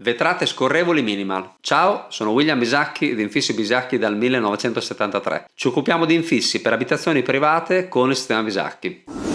Vetrate scorrevoli minimal. Ciao, sono William Bisacchi di Infissi Bisacchi dal 1973. Ci occupiamo di infissi per abitazioni private con il sistema Bisacchi.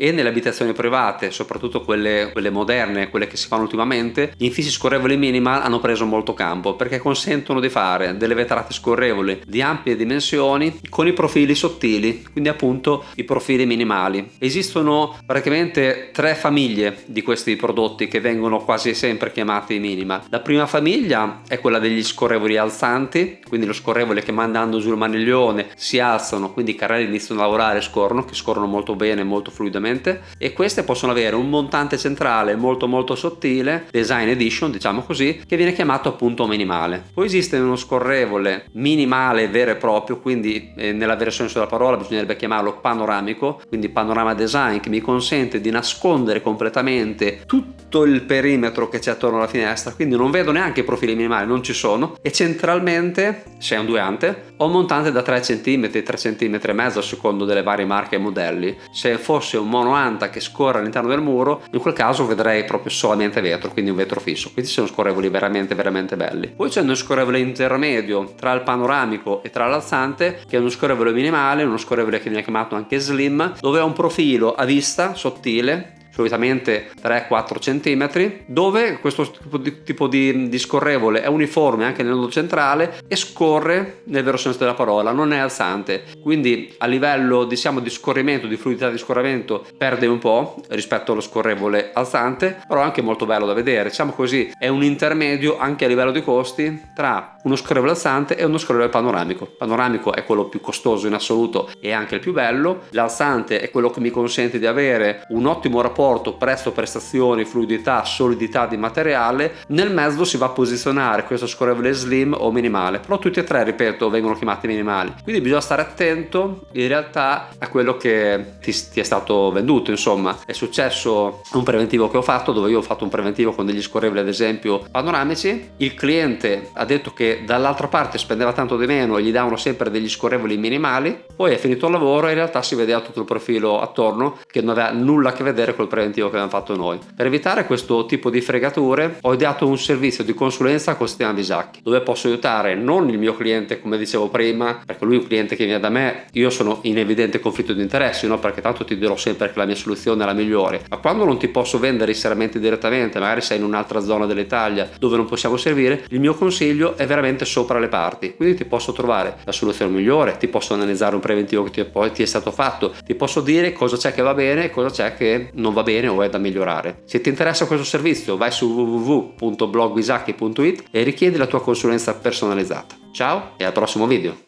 E nelle abitazioni private, soprattutto quelle, quelle, moderne, quelle che si fanno ultimamente, gli infissi scorrevoli minimal hanno preso molto campo perché consentono di fare delle vetrate scorrevoli di ampie dimensioni con i profili sottili, quindi appunto i profili minimali. Esistono praticamente tre famiglie di questi prodotti che vengono quasi sempre chiamati minimal. La prima famiglia è quella degli scorrevoli alzanti, quindi lo scorrevole che mandando giù il maniglione si alzano, quindi i carrelli iniziano a lavorare e scorrono, che scorrono molto bene, molto fluidamente ovviamente e queste possono avere un montante centrale molto molto sottile design edition diciamo così che viene chiamato appunto minimale. Poi esiste uno scorrevole minimale vero e proprio quindi eh, nella vera senso della parola bisognerebbe chiamarlo panoramico quindi panorama design che mi consente di nascondere completamente tutto il perimetro che c'è attorno alla finestra. Quindi non vedo neanche i profili minimali non ci sono. E centralmente se è un duante ho montante da 3 cm 3 cm e mezzo a secondo delle varie marche e modelli. Se fosse un mono anta che scorre all'interno del muro in quel caso vedrei proprio solamente vetro quindi un vetro fisso. Quindi sono scorrevoli veramente veramente belli. Poi c'è uno scorrevole intermedio tra il panoramico e tra l'alzante che è uno scorrevole minimale uno scorrevole che viene chiamato anche slim dove ha un profilo a vista sottile solitamente 3-4 cm dove questo tipo di, tipo di, di, scorrevole è uniforme anche nel nodo centrale e scorre nel vero senso della parola non è alzante. Quindi a livello diciamo di scorrimento di fluidità di scorrimento perde un po' rispetto allo scorrevole alzante però è anche molto bello da vedere. Diciamo così è un intermedio anche a livello di costi tra uno scorrevole alzante e uno scorrevole panoramico. Panoramico è quello più costoso in assoluto e anche il più bello. L'alzante è quello che mi consente di avere un ottimo rapporto rapporto prezzo prestazioni fluidità solidità di materiale. Nel mezzo si va a posizionare questo scorrevole slim o minimale. Però tutti e tre ripeto vengono chiamati minimali. Quindi bisogna stare attento in realtà a quello che ti, ti è stato venduto insomma. È successo un preventivo che ho fatto dove io ho fatto un preventivo con degli scorrevoli ad esempio panoramici. Il cliente ha detto che dall'altra parte spendeva tanto di meno e gli davano sempre degli scorrevoli minimali poi è finito il lavoro e in realtà si vedeva tutto il profilo attorno che non aveva nulla a che vedere col preventivo che abbiamo fatto noi. Per evitare questo tipo di fregature ho ideato un servizio di consulenza con sistema Visacchi dove posso aiutare non il mio cliente come dicevo prima perché lui è un cliente che viene da me io sono in evidente conflitto di interessi no? perché tanto ti dirò sempre che la mia soluzione è la migliore ma quando non ti posso vendere i serramenti direttamente magari sei in un'altra zona dell'Italia dove non possiamo servire il mio consiglio è veramente sopra le parti quindi ti posso trovare la soluzione migliore ti posso analizzare un preventivo che ti, poi ti è stato fatto ti posso dire cosa c'è che va bene e cosa c'è che non va bene o è da migliorare. Se ti interessa questo servizio vai su www.blogwisacchi.it e richiedi la tua consulenza personalizzata. Ciao e al prossimo video!